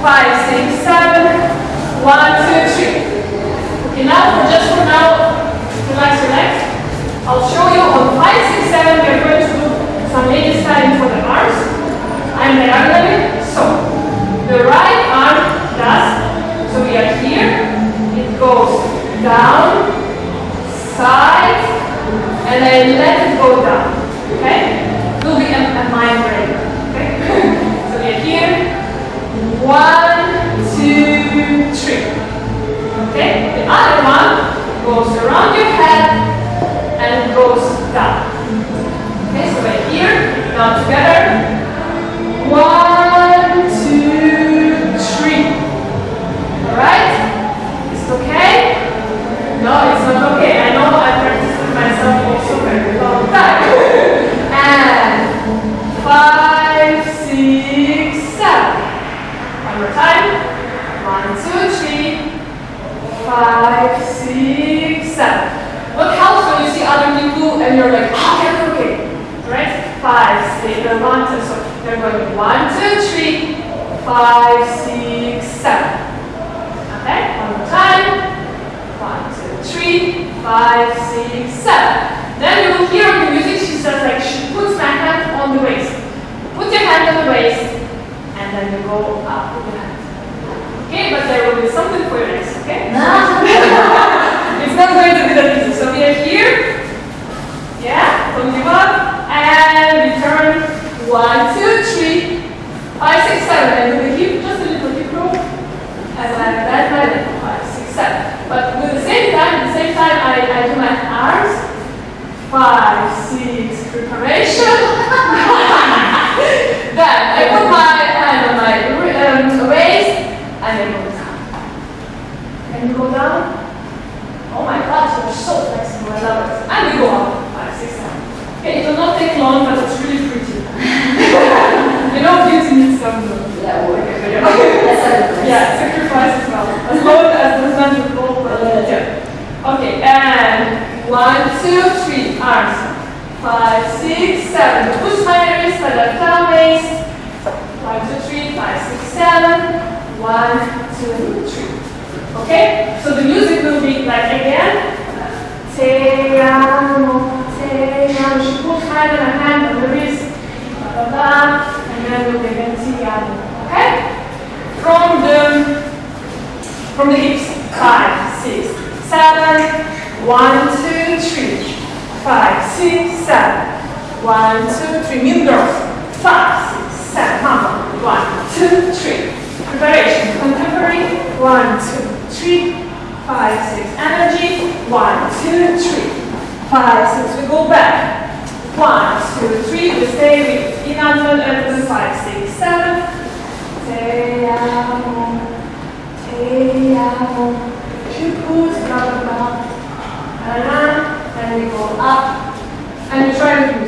five, six, seven. One, two, three. Okay, now just for now, relax legs. I'll show you on five, six, seven. We're going to do some lady styling for the arms. I'm diagonally. So the right arm does. So we are here. It goes down, side, and then let it go down. Now together. One, two, three. Alright? Is it okay? No, it's not okay. I know I practiced it myself also very long time. and five, six, seven. One more time. One, two, three. Five, six, seven. What helps when you see other people and you're like, oh, okay, okay. Right? One, two, so they're going one, two, three, five, six, seven. Okay, one more time. One, two, three, five, six, seven. Then you will hear the music, she says like, she puts my hand on the waist. Put your hand on the waist, and then you go up with the hand. Okay, but there will be something for your legs, okay? 7, 5, 6, 7. But with the same time, at the same time I, I do my arms, 5, 6, preparation. then I put my hand on my um, waist and I move. Okay, and one, two, three, arms. Five, six, seven. Push my wrist, my left arm waist. One, two, three, five, six, seven. One, two, three. Okay? So the music will be like again. Te amo, te amo. She puts hand in her hand on the wrist. Blah, blah, blah. And then we'll begin te amo. Okay? From the from the hips. Five, six, seven. One, two, three. Five, six, seven. One, two, three. Mean girls. Five, six, seven. Mama. One, two, three. Preparation. Contemporary. One, two, three. Five, six. Energy. One, two, three. Five, six. We go back. One, two, three. We stay with inanimate element. up and try to